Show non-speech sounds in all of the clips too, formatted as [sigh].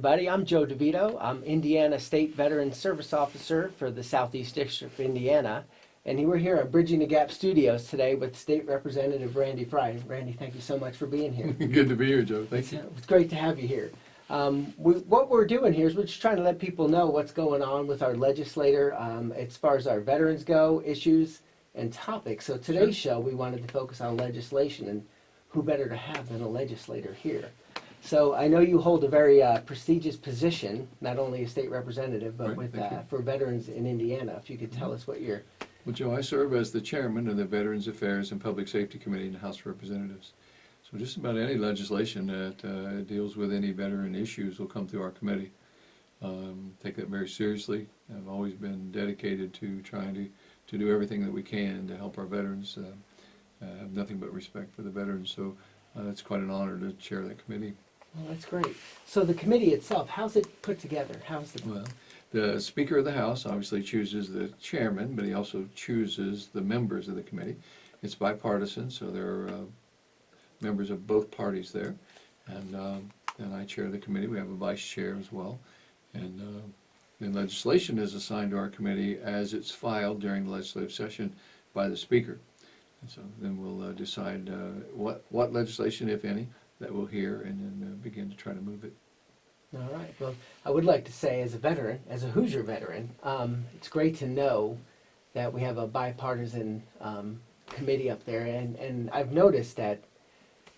everybody. I'm Joe DeVito. I'm Indiana State Veteran Service Officer for the Southeast District of Indiana. And we're here at Bridging the Gap Studios today with State Representative Randy Frye. Randy, thank you so much for being here. [laughs] Good to be here, Joe. Thank you. It's great to have you here. Um, we, what we're doing here is we're just trying to let people know what's going on with our legislator um, as far as our veterans go, issues and topics. So today's show, we wanted to focus on legislation and who better to have than a legislator here. So I know you hold a very uh, prestigious position, not only a state representative, but Right, with uh, for veterans in Indiana. If you could tell us what you're. Well, Joe, I serve as the chairman of the Veterans Affairs and Public Safety Committee in the House of Representatives. So just about any legislation that uh, deals with any veteran issues will come through our committee. Um, Take that very seriously. I've always been dedicated to trying to, to do everything that we can to help our veterans. Uh, I have nothing but respect for the veterans, so uh, it's quite an honor to chair that committee. Well, that's great. So the committee itself, how's it put together? How's the Well, the Speaker of the House obviously chooses the chairman, but he also chooses the members of the committee. It's bipartisan, so there are uh, members of both parties there. And um, and I chair the committee. We have a vice chair as well. And uh, then legislation is assigned to our committee as it's filed during the legislative session by the Speaker. And so then we'll uh, decide uh, what, what legislation, if any, that we'll hear and then uh, begin to try to move it. All right. Well, I would like to say, as a veteran, as a Hoosier veteran, um, it's great to know that we have a bipartisan um, committee up there, and, and I've noticed that,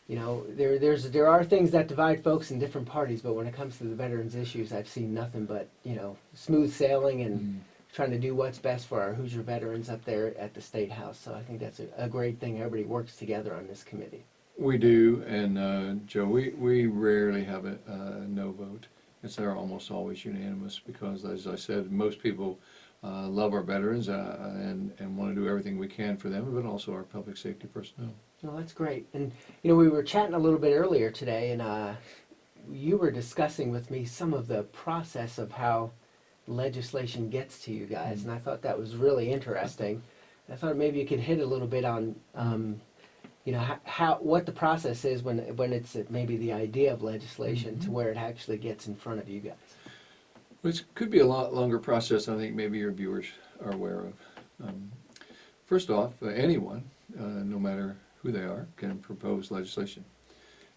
you know, there there's there are things that divide folks in different parties, but when it comes to the veterans issues, I've seen nothing but you know smooth sailing and trying to do what's best for our Hoosier veterans up there at the state house. So I think that's a, a great thing. Everybody works together on this committee. We do, and uh, Joe, we, we rarely have a, a no vote. It's they're almost always unanimous because, as I said, most people uh, love our veterans uh, and, and want to do everything we can for them, but also our public safety personnel. Well, that's great. And you know, we were chatting a little bit earlier today, and uh, you were discussing with me some of the process of how legislation gets to you guys, and I thought that was really interesting. I thought maybe you could hit a little bit on, um, you know, how, how what the process is when when it's maybe the idea of legislation to where it actually gets in front of you guys. Which could be a lot longer process I think maybe your viewers are aware of. Um, First off, uh, anyone, uh, no matter who they are, can propose legislation.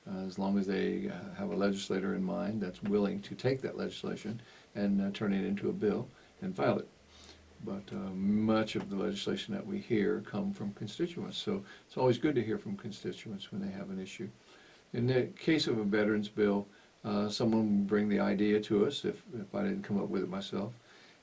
Uh, As long as they uh, have a legislator in mind that's willing to take that legislation and uh, turn it into a bill and file it. But uh, much of the legislation that we hear come from constituents, so it's always good to hear from constituents when they have an issue. In the case of a veterans bill, uh, someone will bring the idea to us, if, if I didn't come up with it myself,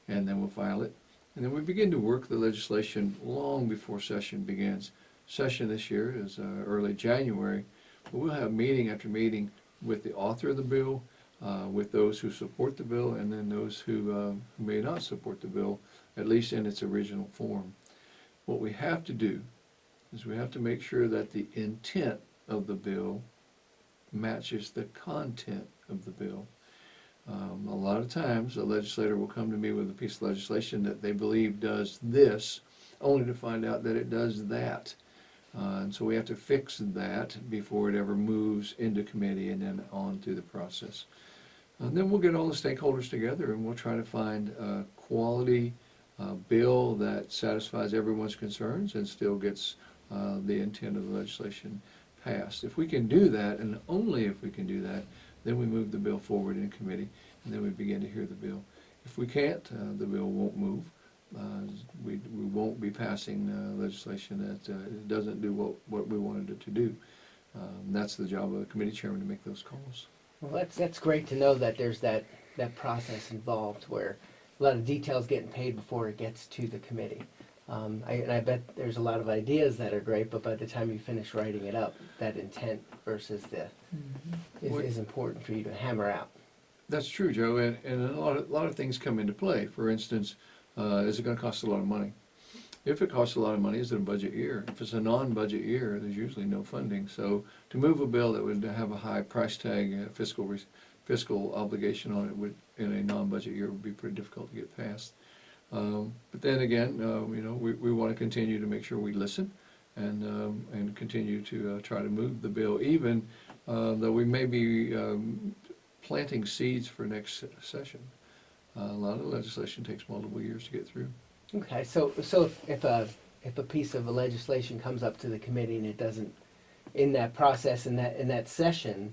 and then we'll file it. And then we begin to work the legislation long before session begins. Session this year is uh, early January, but we'll have meeting after meeting with the author of the bill, uh, with those who support the bill, and then those who, uh, who may not support the bill, at least in its original form. What we have to do is we have to make sure that the intent of the bill matches the content of the bill. Um, a lot of times, a legislator will come to me with a piece of legislation that they believe does this, only to find out that it does that. Uh, and so we have to fix that before it ever moves into committee and then on through the process. And then we'll get all the stakeholders together and we'll try to find a quality uh, bill that satisfies everyone's concerns and still gets uh, the intent of the legislation passed. If we can do that, and only if we can do that, then we move the bill forward in committee, and then we begin to hear the bill. If we can't, uh, the bill won't move. Uh, we, we won't be passing uh, legislation that uh, doesn't do what, what we wanted it to do. Um, that's the job of the committee chairman to make those calls. Well, that's that's great to know that there's that that process involved where a lot of details getting paid before it gets to the committee. Um, I, and I bet there's a lot of ideas that are great, but by the time you finish writing it up, that intent versus the is, What- is important for you to hammer out. That's true, Joe, and, and a lot of, a lot of things come into play. For instance, uh, is it gonna cost a lot of money? If it costs a lot of money, is it a budget year? If it's a non-budget year, there's usually no funding. So to move a bill that would have a high price tag, uh, fiscal, fiscal obligation on it would, in a non-budget year, would be pretty difficult to get passed. Um, But then again, uh, you know, we, we wanna continue to make sure we listen and, um, and continue to uh, try to move the bill, even uh, though we may be um, planting seeds for next session. Uh, A lot of legislation takes multiple years to get through. Okay, so, so if- if a, if a piece of legislation comes up to the committee and it doesn't, in that process, in that, in that session,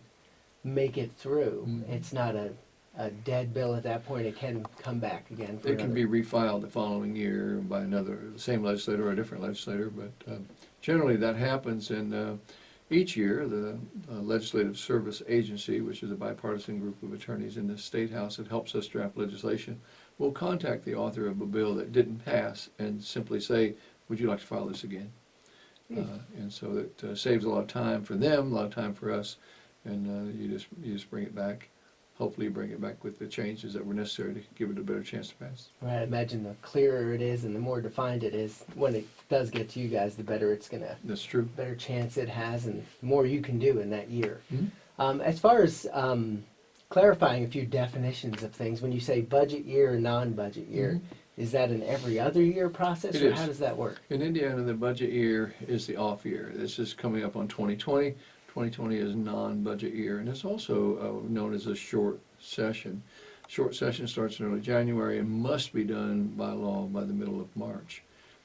make it through, Mhm. it's not a, a dead bill at that point, it can come back again for It can be refiled the following year by another, the same legislator or a different legislator, but um, generally that happens. And uh, each year, the uh, Legislative Service Agency, which is a bipartisan group of attorneys in the State House that helps us draft legislation, will contact the author of a bill that didn't pass and simply say, would you like to file this again? Hmm. Uh, And so it uh, saves a lot of time for them, a lot of time for us, and uh, you just, you just bring it back. Hopefully bring it back with the changes that were necessary to give it a better chance to pass. Right, I imagine the clearer it is and the more defined it is, when it does get to you guys, the better it's gonna, That's true. better chance it has and the more you can do in that year. Mhm. Um, as far as, um, clarifying a few definitions of things, when you say budget year and non-budget year, is that an every other year process It or is. how does that work? In Indiana, the budget year is the off year. This is coming up on 2020. 2020 is non-budget year, and it's also uh, known as a short session. Short session starts in early January and must be done by law by the middle of March.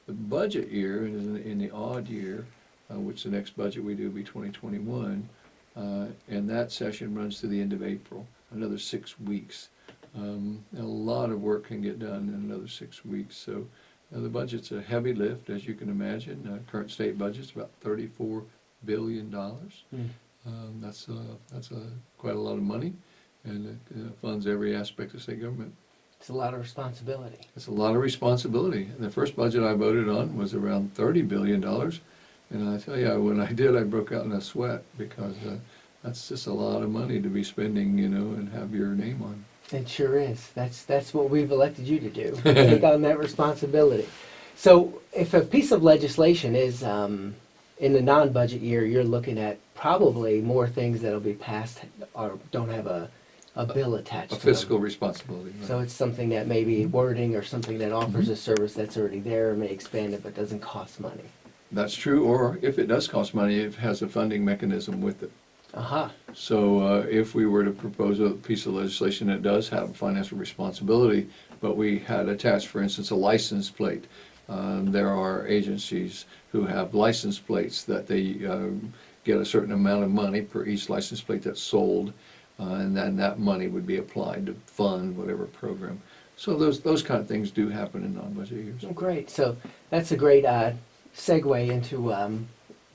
The budget year is in in the odd year, uh, which the next budget we do will be 2021, uh, and that session runs to the end of April, another six weeks. Um, A lot of work can get done in another six weeks, so uh, the budget's a heavy lift, as you can imagine. Uh, Current state budget's about thirty-four billion dollars. Hmm. Um, That's, uh, that's uh, quite a lot of money, and it uh, funds every aspect of state government. It's a lot of responsibility. It's a lot of responsibility. And the first budget I voted on was around thirty billion dollars. And I tell you, when I [laughs] did, I broke out in a sweat, because uh, that's just a lot of money to be spending, you know, and have your name on. It sure is. That's that's what we've elected you to do. [laughs] Take on that responsibility. So, if a piece of legislation is um, in the non-budget year, you're looking at probably more things that'll be passed or don't have a, a bill attached A to them. fiscal responsibility. right. So it's something that may be wording or something that offers a service that's already there, may expand it, but doesn't cost money. That's true, or if it does cost money, it has a funding mechanism with it. Aha. So uh, if we were to propose a piece of legislation that does have financial responsibility, but we had attached, for instance, a license plate, um, there are agencies who have license plates that they um, get a certain amount of money per each license plate that's sold, uh, and then that money would be applied to fund whatever program. So those, those kind of things do happen in non-budget years. Oh, great. So that's a great uh, segue into um,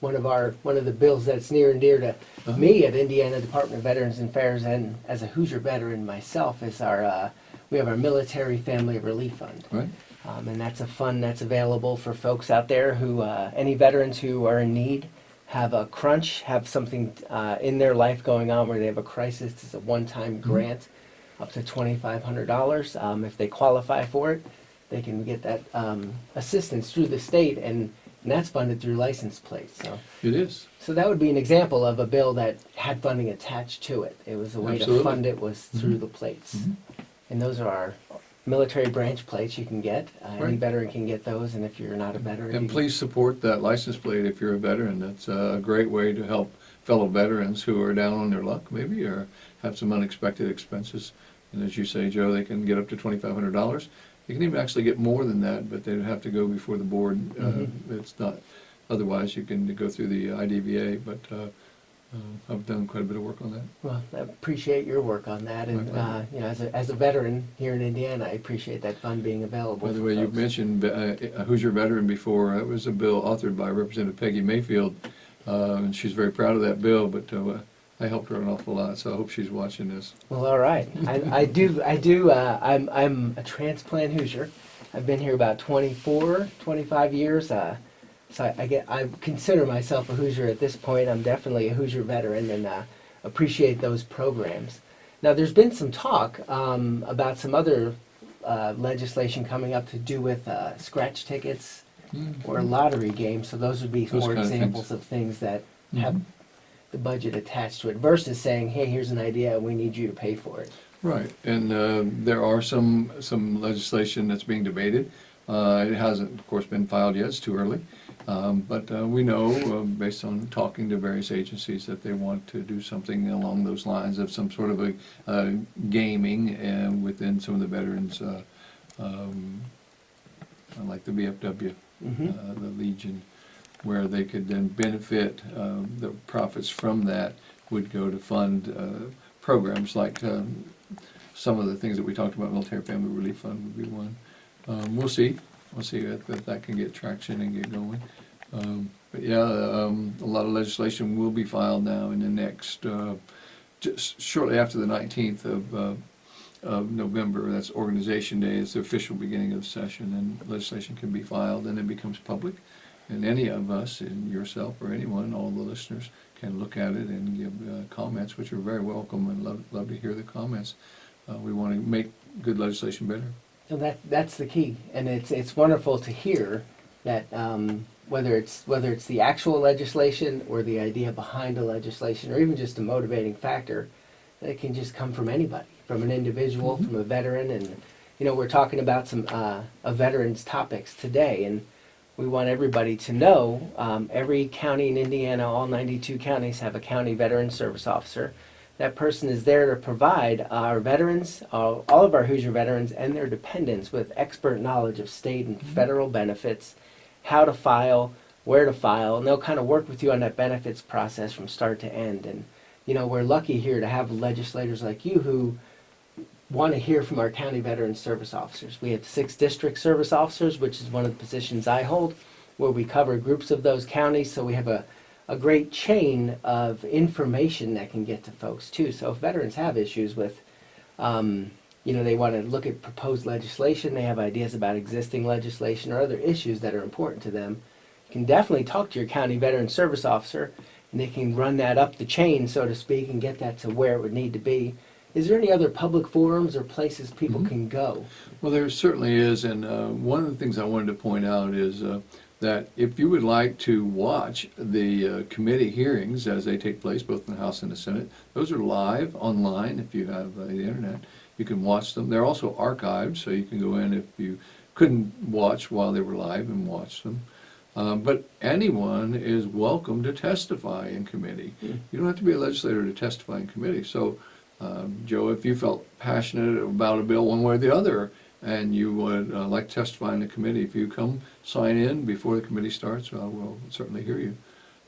one of our one of the bills that's near and dear to Uh-huh. me at Indiana Department of Veterans Affairs and as a Hoosier veteran myself is our uh, we have our Military Family Relief Fund. Right? Um, and that's a fund that's available for folks out there who, uh, any veterans who are in need, have a crunch, have something uh, in their life going on where they have a crisis. It's a one-time grant, up to twenty-five hundred dollars. Um, if they qualify for it, they can get that um, assistance through the state, and, and that's funded through license plates. So, It is. so that would be an example of a bill that had funding attached to it. It was a way Absolutely. to fund it was through Mhm. the plates. Mhm. And those are our military branch plates you can get. Uh, Any Right. veteran can get those, and if you're not a veteran. And you- please support that license plate if you're a veteran. That's a great way to help fellow veterans who are down on their luck maybe, or have some unexpected expenses. And as you say, Joe, they can get up to twenty-five hundred dollars. You can even actually get more than that, but they'd have to go before the board. Uh, Mhm. It's not, otherwise you can go through the IDVA, but uh, uh, I've done quite a bit of work on that. Well, I appreciate your work on that, and, uh, you know, as a, as a veteran here in Indiana, I appreciate that fund being available By the way, you folks. mentioned uh, a Hoosier veteran before. That was a bill authored by Representative Peggy Mayfield, uh, and she's very proud of that bill, but uh, I helped her an awful lot, so I hope she's watching this. Well, all right. I, I do, I do, uh, I'm, I'm a transplant Hoosier. I've been here about 24, 25 years. Uh, so I, I get, I consider myself a Hoosier at this point. I'm definitely a Hoosier veteran and uh, appreciate those programs. Now, there's been some talk um, about some other uh, legislation coming up to do with uh, scratch tickets or lottery games. So those would be Those more kind of examples of things that have Mhm. the budget attached to it versus saying, hey, here's an idea we need you to pay for it. Right, and uh, there are some, some legislation that's being debated. Uh, It hasn't, of course, been filed yet, it's too early. Um, But uh, we know, uh, based on talking to various agencies, that they want to do something along those lines of some sort of a uh, gaming uh, within some of the veterans, uh, um, like the Mhm. uh, the Legion, where they could then benefit, um, the profits from that would go to fund uh, programs like um, some of the things that we talked about, Military Family Relief Fund would be one. Um, We'll see, we'll see if if that can get traction and get going. Um, But yeah, um, a lot of legislation will be filed now in the next, uh, just shortly after the nineteenth of, uh, of November, that's Organization Day, it's the official beginning of the session, and legislation can be filed, and it becomes public. And any of us, and yourself or anyone, all the listeners, can look at it and give uh, comments, which are very welcome, and love, love to hear the comments. Uh, We want to make good legislation better. So that that's the key, and it's it's wonderful to hear that um, whether it's whether it's the actual legislation or the idea behind a legislation, or even just a motivating factor, that can just come from anybody, from an individual, Mhm. from a veteran, and you know we're talking about some uh, a veterans topics today, and we want everybody to know um, every county in Indiana, all 92 counties have a county veteran service officer. That person is there to provide our veterans, all all of our Hoosier veterans, and their dependents with expert knowledge of state and federal benefits, how to file, where to file, and they'll kind of work with you on that benefits process from start to end. And you know, we're lucky here to have legislators like you who want to hear from our county veteran service officers. We have six district service officers, which is one of the positions I hold, where we cover groups of those counties. So we have a, a great chain of information that can get to folks too. So if veterans have issues with, um, you know, they want to look at proposed legislation, they have ideas about existing legislation or other issues that are important to them, you can definitely talk to your county veteran service officer and they can run that up the chain, so to speak, and get that to where it would need to be. Is there any other public forums or places people Mhm. can go? Well, there certainly is, and uh, one of the things I wanted to point out is uh, that if you would like to watch the uh, committee hearings as they take place, both in the House and the Senate, those are live online if you have uh, the internet. You can watch them. They're also archived, so you can go in if you couldn't watch while they were live and watch them. Um, But anyone is welcome to testify in committee. Hmm. You don't have to be a legislator to testify in committee. So, um, Joe, if you felt passionate about a bill one way or the other, and you would uh, like to testify in the committee, if you come sign in before the committee starts, uh, we'll certainly hear you.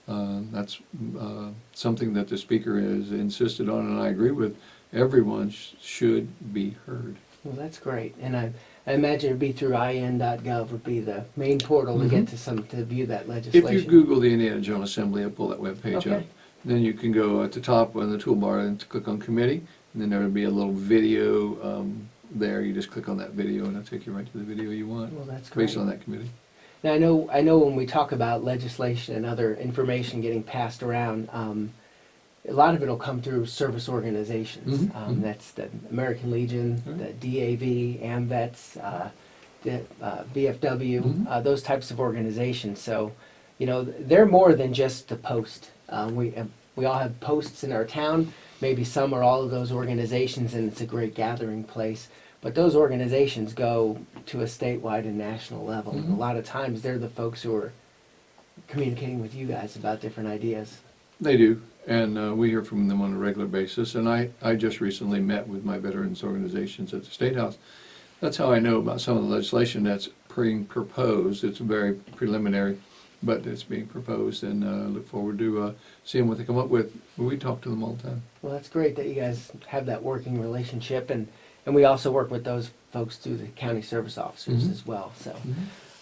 Uh, That's uh, something that the speaker has insisted on, and I agree with. Everyone sh- should be heard. Well, that's great. And I, I imagine it'd be through in.gov would be the main portal to get Mhm. to some, to view that legislation. If you Google the Indiana General Assembly, it'll pull that webpage up. Okay. Then you can go at the top on the toolbar and click on committee, and then there will be a little video um, there. You just click on that video, and it'll take you right to the video you want, Well, that's great. based on that committee. Now, I know, I know when we talk about legislation and other information getting passed around, um, a lot of it'll come through service organizations. Mhm, Um, mhm. that's the American Legion, Right. the DAV, AMVETS, uh, the uh, VFW, Mhm. uh, those types of organizations. So, you know, they're more than just a post. Uh, we uh, we all have posts in our town. Maybe some or all of those organizations, and it's a great gathering place. But those organizations go to a statewide and national level. And Mhm. a lot of times, they're the folks who are communicating with you guys about different ideas. They do, and uh, we hear from them on a regular basis. And I, I just recently met with my veterans organizations at the State House. That's how I know about some of the legislation that's being proposed. It's very preliminary, but it's being proposed, and uh, look forward to uh, seeing what they come up with. We talk to them all the time. Well, that's great that you guys have that working relationship, and and we also work with those folks through the county service officers Mhm. as well. So,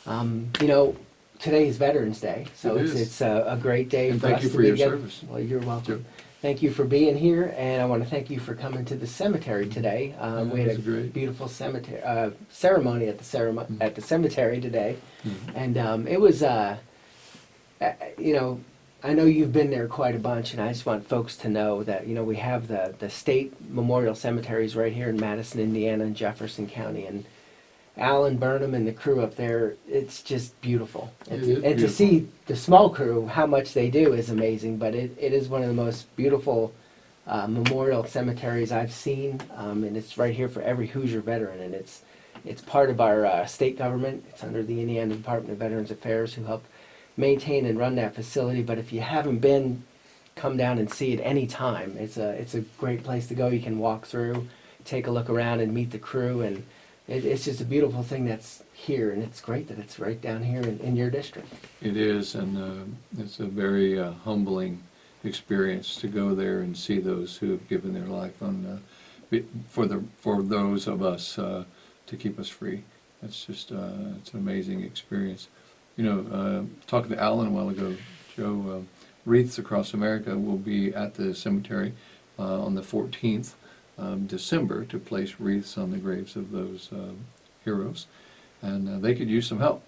um, you know, today is Veterans Day, so It it's is. it's a, a great day And for thank us you to for be your together. service. Well, you're welcome. Thank you for being here, and I want to thank you for coming to the cemetery today. Um, Yeah, we had a was great. beautiful cemetery uh, ceremony at the ceremony Mhm. at the cemetery today, Mhm. and um, it was, uh, uh, you know, I know you've been there quite a bunch, and I just want folks to know that you know we have the the state memorial cemeteries right here in Madison, Indiana, and Jefferson County, and Alan Burnham and the crew up there. It's just beautiful, It and, and to see the small crew how much they do is amazing. But it, it is one of the most beautiful uh, memorial cemeteries I've seen, um, and it's right here for every Hoosier veteran, and it's it's part of our uh, state government. It's under the Indiana Department of Veterans Affairs, who help maintain and run that facility. But if you haven't been, come down and see it any time. It's a it's a great place to go. You can walk through, take a look around, and meet the crew. And it, it's just a beautiful thing that's here, and it's great that it's right down here in, in your district. It is, and uh, it's a very uh, humbling experience to go there and see those who have given their life on uh, for the for those of us uh, to keep us free. It's just uh, it's an amazing experience. You know, uh, talking to Alan a while ago, Joe, Wreaths Across America will be at the cemetery on the 14th of December to place wreaths on the graves of those uh, heroes, and uh, they could use some help.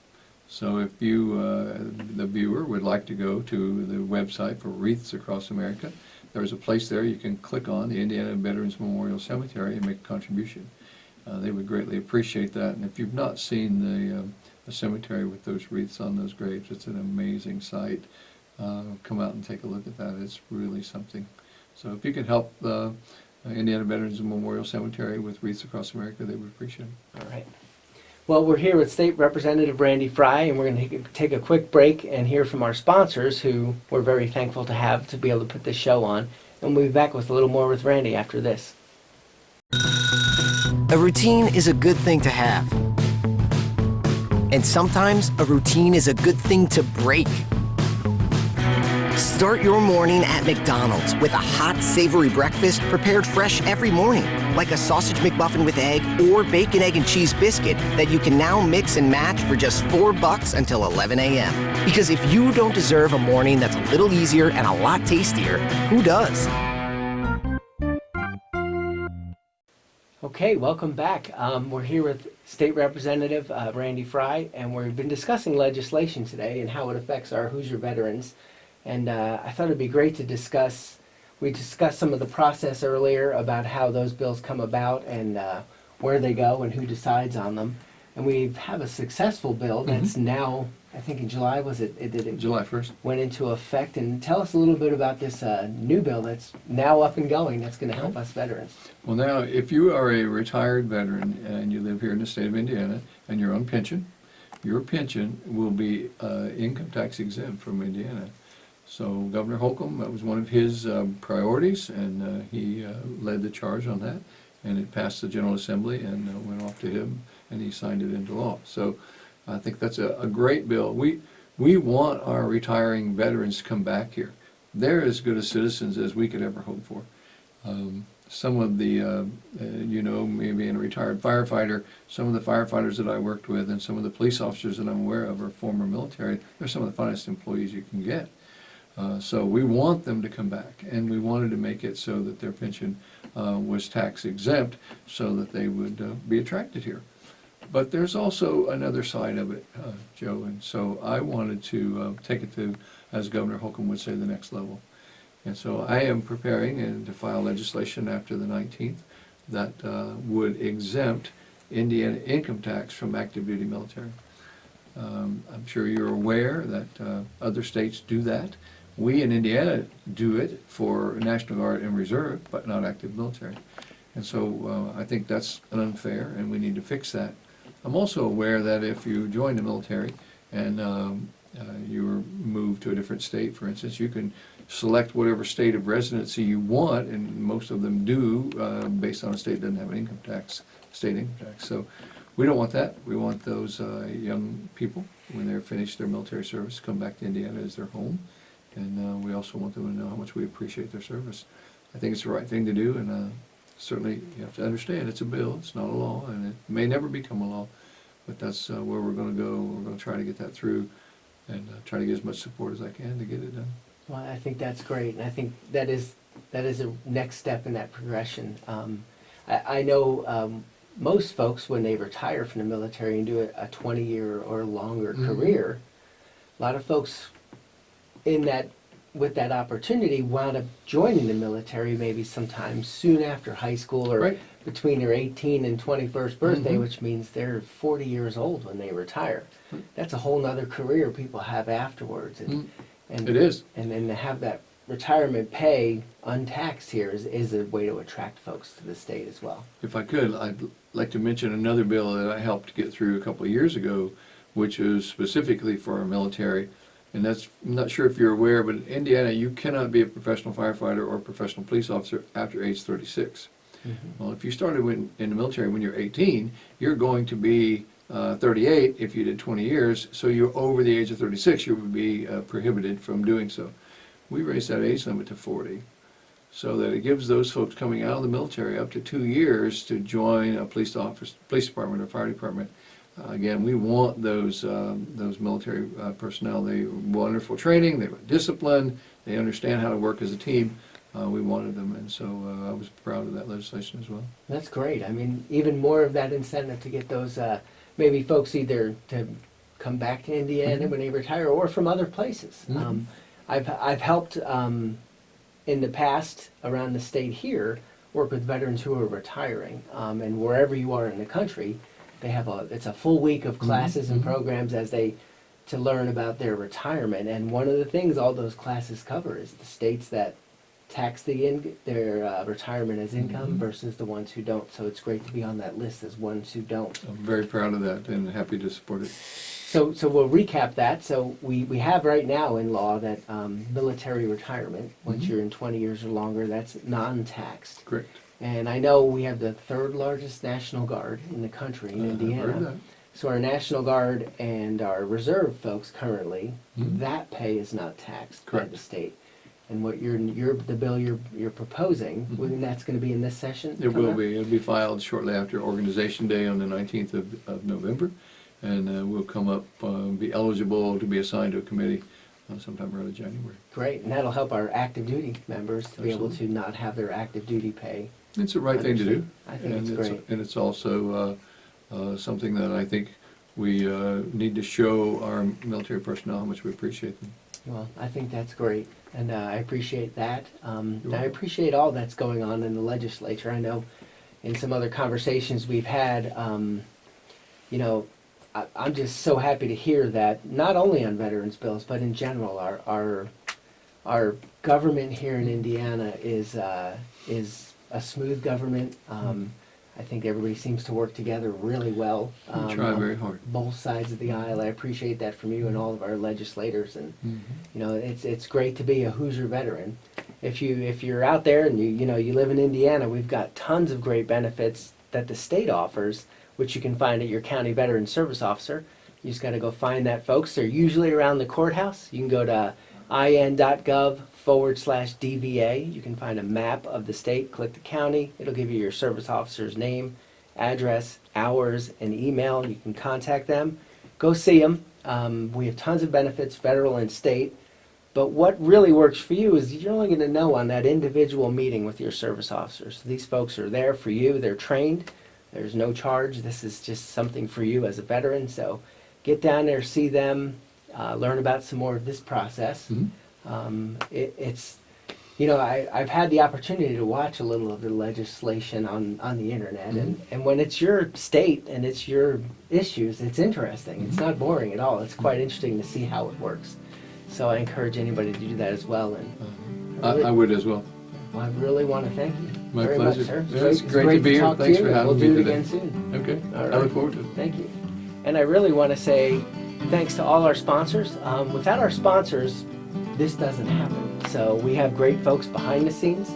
So if you, uh, the viewer, would like to go to the website for Wreaths Across America, there's a place there you can click on, the Indiana Veterans Memorial Cemetery, and make a contribution. Uh, They would greatly appreciate that, and if you've not seen the um, the cemetery with those wreaths on those graves, it's an amazing sight. Uh, Come out and take a look at that, it's really something. So if you could help Uh, the Indiana Veterans Memorial Cemetery with Wreaths Across America, they would appreciate it. All right. Well, we're here with State Representative Randy Frye, and we're going to take a quick break and hear from our sponsors, who we're very thankful to have to be able to put this show on. And we'll be back with a little more with Randy after this. A routine is a good thing to have. And sometimes a routine is a good thing to break. Start your morning at McDonald's with a hot, savory breakfast prepared fresh every morning, like a sausage McMuffin with egg or bacon, egg, and cheese biscuit that you can now mix and match for just four bucks until 11 a.m. Because if you don't deserve a morning that's a little easier and a lot tastier, who does? Okay, welcome back. Um, we're here with State Representative uh, Randy Frye, and we've been discussing legislation today and how it affects our Hoosier veterans. And uh, I thought it'd be great to discuss. We discussed some of the process earlier about how those bills come about and uh, where they go and who decides on them. And we have a successful bill that's now, I think in July was it? It did it July 1st? went into effect. And tell us a little bit about this uh, new bill that's now up and going. That's going to help us veterans. Well, now, if you are a retired veteran and you live here in the state of Indiana and you're on pension, your pension will be uh, income tax exempt from Indiana. So Governor Holcomb, that was one of his um, priorities, and uh, he uh, led the charge on that. And it passed the General Assembly and uh, went off to him, and he signed it into law. So I think that's a, a great bill. We, we want our retiring veterans to come back here. They're as good a citizens as we could ever hope for. Um, some of the, uh, uh, you know, being a retired firefighter, some of the firefighters that I worked with and some of the police officers that I'm aware of are former military. They're some of the finest employees you can get. Uh, so we want them to come back, and we wanted to make it so that their pension uh, was tax exempt, so that they would uh, be attracted here. But there's also another side of it, uh, Joe, and so I wanted to uh, take it to, as Governor Holcomb would say, the next level. And so I am preparing and to file legislation after the 19th that uh, would exempt Indiana income tax from active duty military. Um, I'm sure you're aware that uh, other states do that. We in Indiana do it for National Guard and Reserve, but not active military. And so uh, I think that's unfair, and we need to fix that. I'm also aware that if you join the military and um, uh, you're moved to a different state, for instance, you can select whatever state of residency you want, and most of them do, uh, based on a state that doesn't have an income tax, state income tax. So we don't want that. We want those uh, young people, when they're finished their military service, come back to Indiana as their home. And uh, we also want them to know how much we appreciate their service. I think it's the right thing to do, and uh, certainly you have to understand it's a bill, it's not a law, and it may never become a law. But that's uh, where we're going to go. We're going to try to get that through and uh, try to get as much support as I can to get it done. Well, I think that's great, and I think that is that is a next step in that progression. Um, I, I know um, most folks when they retire from the military and do a, a 20 year or longer Mhm. career, a lot of folks in that with that opportunity wound up joining the military maybe sometime soon after high school or Right. between their 18 and 21st birthday, Mhm. which means they're 40 years old when they retire. Mm. That's a whole nother career people have afterwards. And, Mm. and It is. and then to have that retirement pay untaxed here is, is a way to attract folks to the state as well. If I could, I'd like to mention another bill that I helped get through a couple of years ago, which is specifically for our military, And that's, I'm not sure if you're aware, but in Indiana, you cannot be a professional firefighter or professional police officer after age thirty-six. Well, if you started when, in the military when you're eighteen, you're going to be uh, thirty-eight if you did twenty years, so you're over the age of thirty-six, you would be uh, prohibited from doing so. We raised that age limit to forty, so that it gives those folks coming out of the military up to two years to join a police office, police department or fire department. Uh, Again, we want those, um, those military uh, personnel, they wonderful training, they were disciplined, they understand how to work as a team. Uh, We wanted them, and so uh, I was proud of that legislation as well. That's great. I mean, even more of that incentive to get those, uh, maybe folks either to come back to Indiana when they retire or from other places. Mhm. Um, I've, I've helped, um, in the past around the state here, work with veterans who are retiring. Um, and wherever you are in the country, they have a, it's a full week of classes and mhm. programs as they, to learn about their retirement. And one of the things all those classes cover is the states that tax the in, their uh, retirement as income Mhm. versus the ones who don't. So it's great to be on that list as ones who don't. I'm very proud of that and happy to support it. So, so we'll recap that. So we, we have right now in law that um, military retirement, once Mhm. you're in 20 years or longer, that's non-taxed. Correct. And I know we have the third largest National Guard in the country in Uh, Indiana. So our National Guard and our reserve folks currently, Mhm. that pay is not taxed by the Correct. state. And what you're, you're, the bill you're, you're proposing, Mhm. when that's gonna be in this session? It will up? be, it'll be filed shortly after Organization Day on the nineteenth of, of November. And uh, we'll come up, uh, be eligible to be assigned to a committee uh, sometime early January. Great, and that'll help our active duty members to be able to not have their active duty pay. It's the right thing to do. I think and it's great. And it's also uh, uh, something that I think we uh, need to show our military personnel how much we appreciate them. Well, I think that's great, and uh, I appreciate that. Um, I appreciate all that's going on in the legislature. I know in some other conversations we've had, um, you know, I, I'm just so happy to hear that not only on veterans bills, but in general, our our our government here in Indiana is uh, is a smooth government. Um, I think everybody seems to work together really well. We um, try very hard. Both sides of the aisle. I appreciate that from you and all of our legislators and you know it's it's great to be a Hoosier veteran. If you if you're out there and you you know you live in Indiana, we've got tons of great benefits that the state offers, which you can find at your county veteran service officer. You just got to go find that, folks. They're usually around the courthouse. You can go to in.gov forward slash DVA. You can find a map of the state. Click the county. It'll give you your service officer's name, address, hours, and email. You can contact them. Go see them. Um, we have tons of benefits, federal and state. But what really works for you is you're only going to know on that individual meeting with your service officers. These folks are there for you. They're trained. There's no charge. This is just something for you as a veteran. So get down there, see them, uh, learn about some more of this process. Mhm. Um, it, it's, you know, I, I've had the opportunity to watch a little of the legislation on, on the internet, and, and when it's your state and it's your issues, it's interesting. It's not boring at all. It's quite interesting to see how it works. So I encourage anybody to do that as well. And I, I would as well. well, I really want to thank you My very pleasure. much, sir. Yeah, it's great to be here. talk Thanks to for having we'll me do it today. again soon. Okay, All I look forward to it. Thank you. And I really want to say thanks to all our sponsors. Um, without our sponsors, this doesn't happen. So we have great folks behind the scenes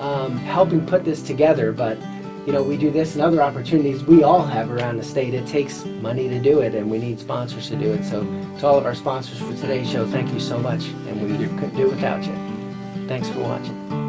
um, helping put this together. But you know, we do this and other opportunities we all have around the state. It takes money to do it, and we need sponsors to do it. So to all of our sponsors for today's show, thank you so much. And we couldn't do it without you. Thanks for watching.